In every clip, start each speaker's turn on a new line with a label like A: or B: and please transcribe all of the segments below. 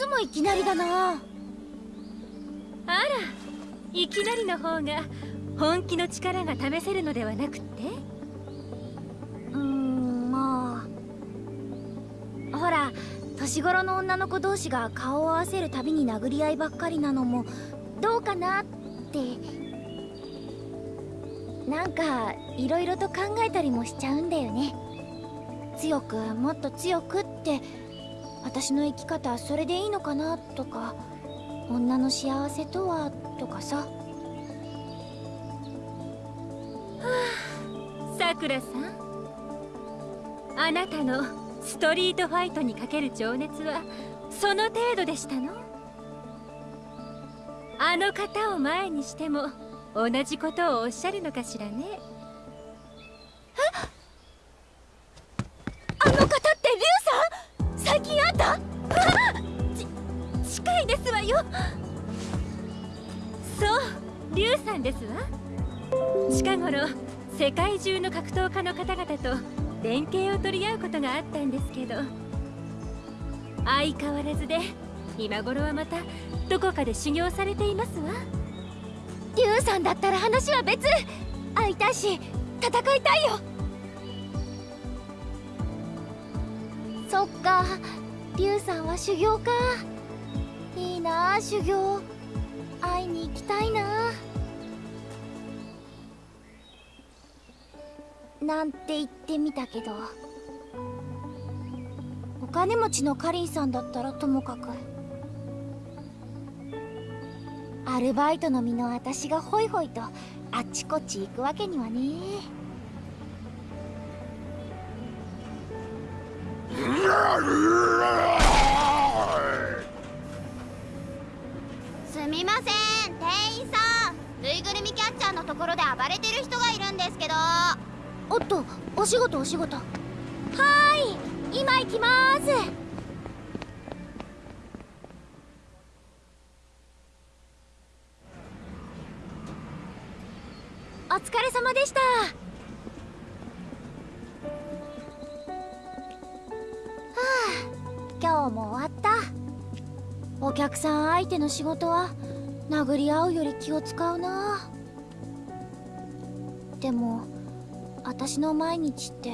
A: つもいきなりだな。
B: あらいきなりの方が本気の力が試せるのではなくって？
A: うーんまあ。ほら年頃の女の子同士が顔を合わせるたびに殴り合いばっかりなのもどうかなって。なんかいろいろと考えたりもしちゃうんだよね。強くもっと強くって私の生き方それでいいのかなとか女の幸せとはとかさ。
B: はあさくらさん。あなたのストリートファイトにかける情熱はその程度でしたの？あの方を前にしても同じことをおっしゃるのかしらね。ですわよ。そうリュウさんですわ。近頃世界中の格闘家の方々と連携を取り合うことがあったんですけど相変わらずで今頃はまたどこかで修行されていますわ。
A: リュウさんだったら話は別。会いたいし戦いたいよ。そっかリュウさんは修行か。な修行会いに行きたいななんて言ってみたけどお金持ちのカリンさんだったらともかくアルバイトの身の私がホイホイとあっちこっち行くわけにはね
C: すみません。店員さん。ぬいぐるみキャッチャーのところで暴れてる人がいるんですけど。
A: おっとお仕事お仕事。はーい。今行きます。お疲れ様でした客さん相手の仕事は殴り合うより気を使うな。でも私の毎日って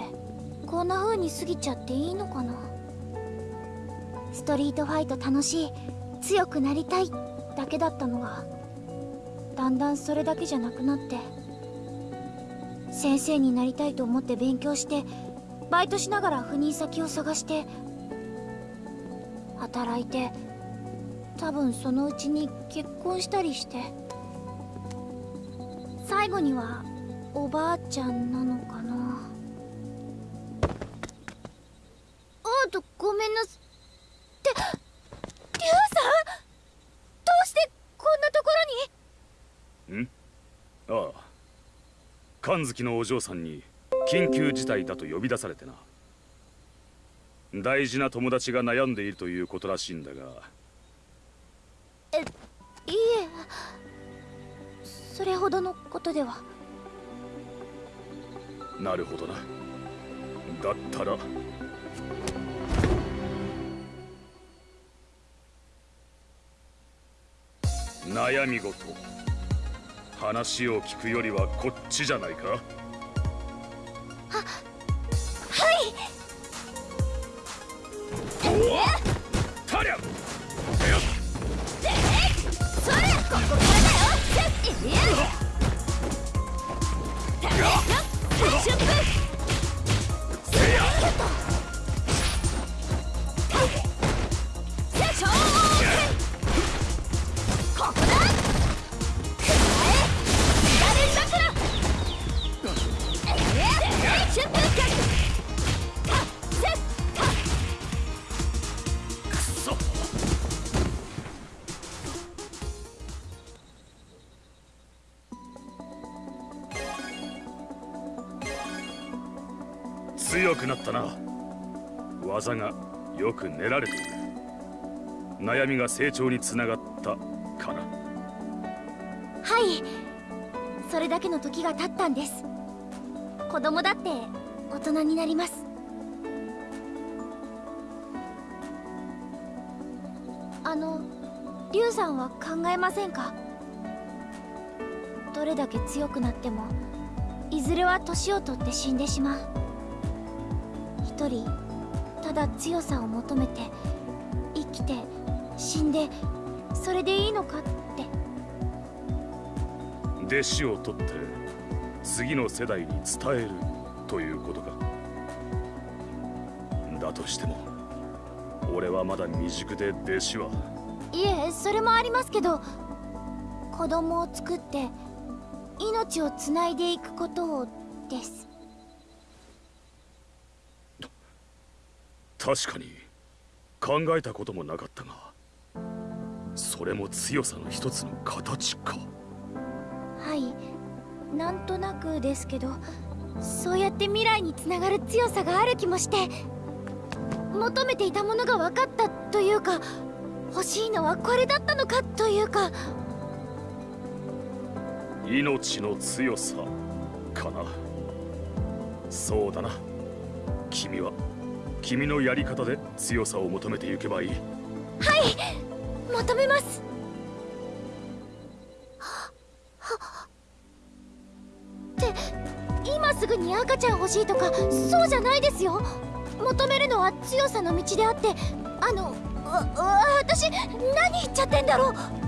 A: こんな風に過ぎちゃっていいのかな。ストリートファイト楽しい強くなりたいだけだったのがだんだんそれだけじゃなくなって先生になりたいと思って勉強してバイトしながら赴任先を探して働いて多分そのうちに結婚したりして。最後にはおばあちゃんなのかな。あとごめんなす。ってリュウさん？どうしてこんなところに？
D: ん？ああ。神月のお嬢さんに緊急事態だと呼び出されてな。大事な友達が悩んでいるということらしいんだが。
A: えいいえ。それほどのことでは。
D: なるほどな。だったら。悩み事。話を聞くよりはこっちじゃないか？
A: はい
D: 強くなったな。技がよく練られている。悩みが成長につながったかな。
A: はい。それだけの時が経ったんです。子供だって大人になります。あのリュウさんは考えませんか？どれだけ強くなってもいずれは年を取って死んでしまう。一人ただ強さを求めて生きて。死んでそれでいいのかって。
D: 弟子を取って次の世代に伝えるということか。だとしても俺はまだ未熟で弟子は。い
A: えそれもありますけど子供を作って命をつないでいくことをです。
D: 確かに考えたこともなかったがそれも強さの一つの形か。
A: はいなんとなくですけどそうやって未来につながる強さがある気もして求めていたものが分かったというか欲しいのはこれだったのかというか。
D: 命の強さかな。そうだな。君は君のやり方で強さを求めていけばいい。はい。
A: 求めます。って今すぐに赤ちゃん欲しいとかそうじゃないですよ。求めるのは強さの道であってあのわ私何言っちゃってんだろう。